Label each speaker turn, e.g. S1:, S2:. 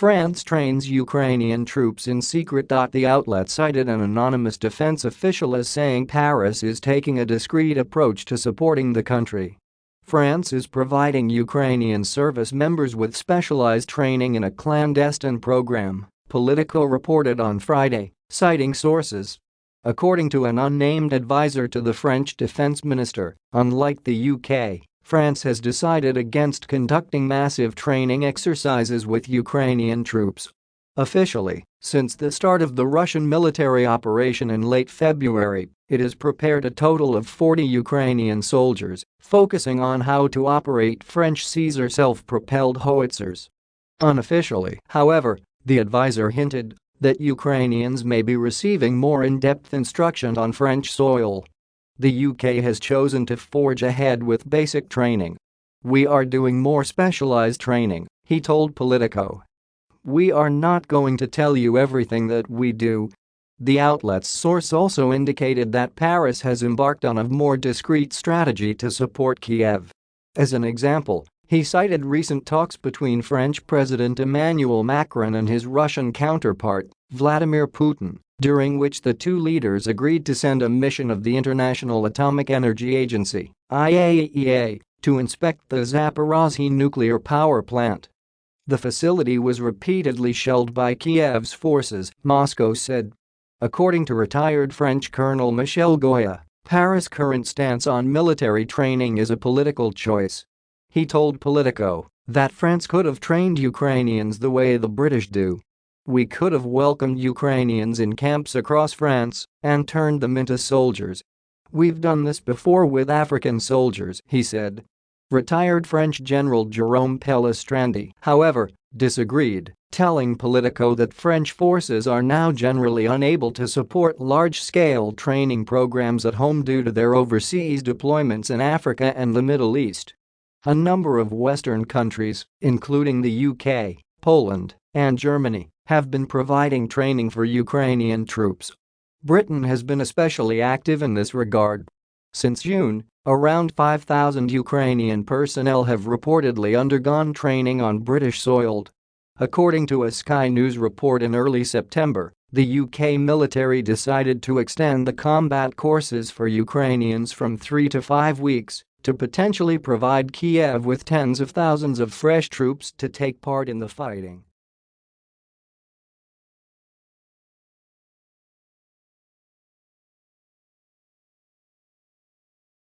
S1: France trains Ukrainian troops in secret. The outlet cited an anonymous defense official as saying Paris is taking a discreet approach to supporting the country. France is providing Ukrainian service members with specialized training in a clandestine program, Politico reported on Friday, citing sources. According to an unnamed advisor to the French defense minister, unlike the UK, France has decided against conducting massive training exercises with Ukrainian troops. Officially, since the start of the Russian military operation in late February, it has prepared a total of 40 Ukrainian soldiers, focusing on how to operate French Caesar self-propelled howitzers. Unofficially, however, the advisor hinted that Ukrainians may be receiving more in-depth instruction on French soil the UK has chosen to forge ahead with basic training. We are doing more specialized training, he told Politico. We are not going to tell you everything that we do. The outlet's source also indicated that Paris has embarked on a more discreet strategy to support Kiev. As an example, he cited recent talks between French President Emmanuel Macron and his Russian counterpart, Vladimir Putin, during which the two leaders agreed to send a mission of the International Atomic Energy Agency IAEA, to inspect the Zaporozhye nuclear power plant. The facility was repeatedly shelled by Kiev's forces, Moscow said. According to retired French Colonel Michel Goya, Paris' current stance on military training is a political choice. He told Politico that France could have trained Ukrainians the way the British do we could have welcomed Ukrainians in camps across France and turned them into soldiers. We've done this before with African soldiers, he said. Retired French General Jerome Pellistrandi, however, disagreed, telling Politico that French forces are now generally unable to support large-scale training programs at home due to their overseas deployments in Africa and the Middle East. A number of Western countries, including the UK, Poland, and Germany, have been providing training for Ukrainian troops. Britain has been especially active in this regard. Since June, around 5,000 Ukrainian personnel have reportedly undergone training on British soil. According to a Sky News report in early September, the UK military decided to extend the combat courses for Ukrainians from three to five weeks to potentially provide Kiev with tens of thousands of fresh troops to take part in the fighting.